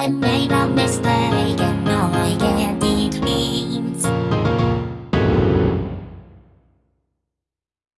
I made a mistake